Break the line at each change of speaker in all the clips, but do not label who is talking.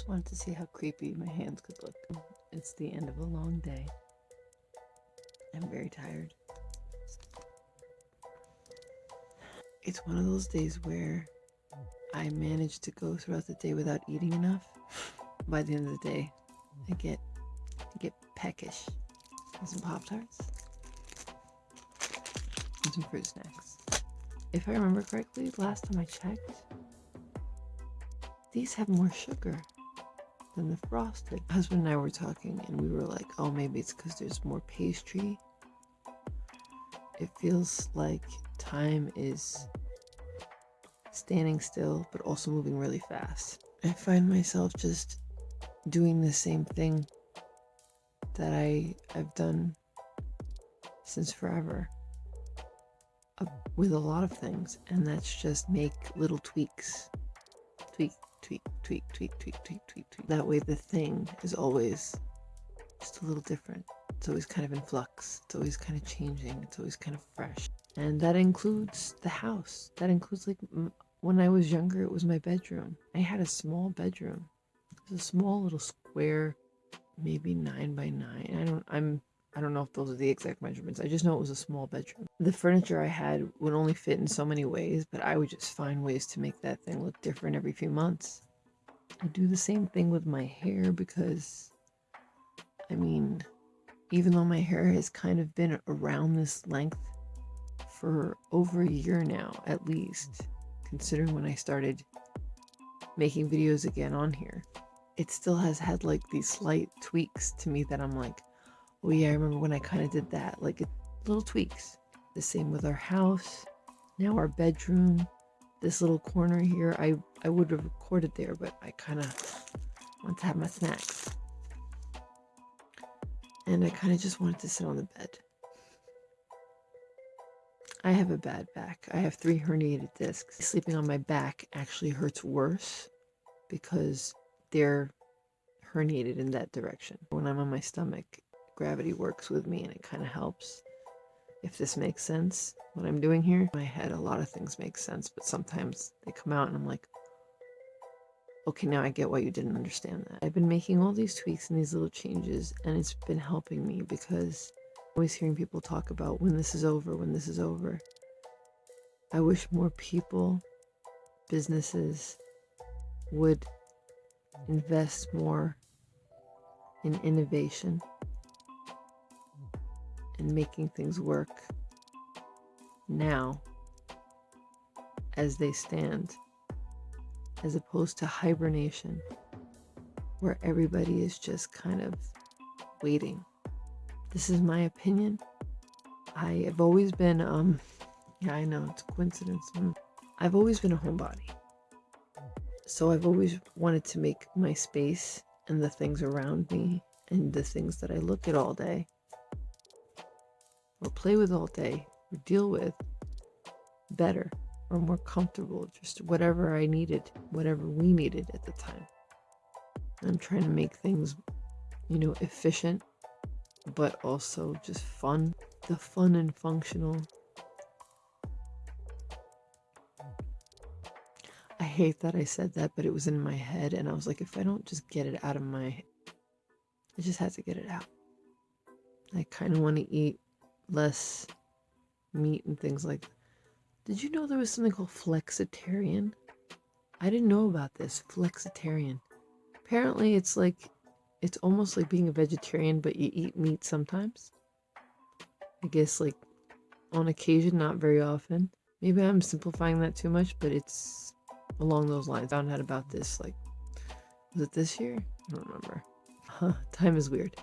Just wanted to see how creepy my hands could look. It's the end of a long day. I'm very tired. It's one of those days where I manage to go throughout the day without eating enough. By the end of the day, I get I get peckish. Some Pop Tarts. And some fruit snacks. If I remember correctly, last time I checked, these have more sugar than the frosted. Husband and I were talking and we were like, oh, maybe it's because there's more pastry. It feels like time is standing still, but also moving really fast. I find myself just doing the same thing that I, I've done since forever uh, with a lot of things, and that's just make little tweaks. Tweak, tweak, tweak, tweak, tweak, tweak, tweak, tweak. That way the thing is always just a little different. It's always kind of in flux. It's always kind of changing. It's always kind of fresh. And that includes the house. That includes like when I was younger, it was my bedroom. I had a small bedroom. It was a small little square, maybe nine by nine. I don't, I'm, I don't know if those are the exact measurements. I just know it was a small bedroom. The furniture I had would only fit in so many ways, but I would just find ways to make that thing look different every few months. I do the same thing with my hair because, I mean, even though my hair has kind of been around this length for over a year now, at least, considering when I started making videos again on here. It still has had like these slight tweaks to me that I'm like, oh yeah, I remember when I kind of did that. Like it, little tweaks. The same with our house, now our bedroom, this little corner here. I, I would have recorded there, but I kind of want to have my snacks. And I kind of just wanted to sit on the bed. I have a bad back. I have three herniated discs. Sleeping on my back actually hurts worse because they're herniated in that direction. When I'm on my stomach, gravity works with me and it kind of helps. If this makes sense, what I'm doing here, in my head, a lot of things make sense, but sometimes they come out and I'm like, okay, now I get why you didn't understand that. I've been making all these tweaks and these little changes, and it's been helping me because always hearing people talk about when this is over, when this is over. I wish more people, businesses would invest more in innovation and making things work now as they stand, as opposed to hibernation, where everybody is just kind of waiting this is my opinion. I have always been, um, yeah, I know it's a coincidence. Mm. I've always been a homebody. So I've always wanted to make my space and the things around me and the things that I look at all day or play with all day or deal with better or more comfortable, just whatever I needed, whatever we needed at the time. I'm trying to make things, you know, efficient but also just fun. The fun and functional. I hate that I said that, but it was in my head, and I was like, if I don't just get it out of my, I just had to get it out. I kind of want to eat less meat and things like. That. Did you know there was something called flexitarian? I didn't know about this flexitarian. Apparently, it's like it's almost like being a vegetarian, but you eat meat sometimes. I guess, like, on occasion, not very often. Maybe I'm simplifying that too much, but it's along those lines. I found out about this, like, was it this year? I don't remember. Huh, time is weird.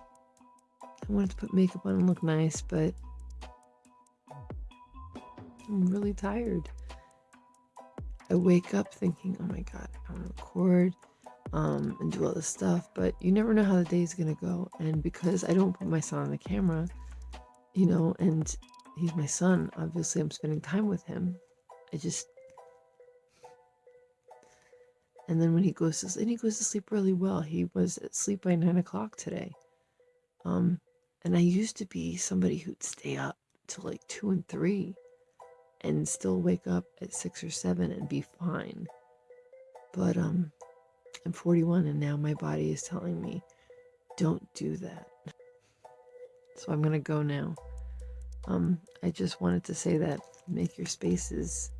I wanted to put makeup on and look nice, but I'm really tired. I wake up thinking, oh my god, I want to record um, and do all this stuff. But you never know how the day is going to go. And because I don't put my son on the camera, you know, and he's my son, obviously I'm spending time with him. I just. And then when he goes to sleep, he goes to sleep really well. He was asleep by nine o'clock today. Um, and I used to be somebody who'd stay up till like two and three and still wake up at six or seven and be fine. But um I'm 41 and now my body is telling me, don't do that. So I'm gonna go now. Um, I just wanted to say that make your spaces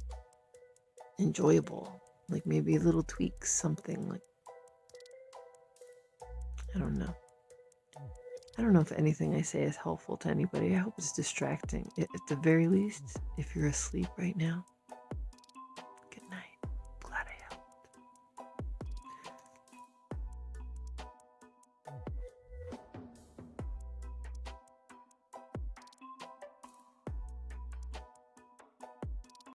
enjoyable. Like maybe a little tweaks, something like I don't know. I don't know if anything I say is helpful to anybody. I hope it's distracting. At the very least, if you're asleep right now,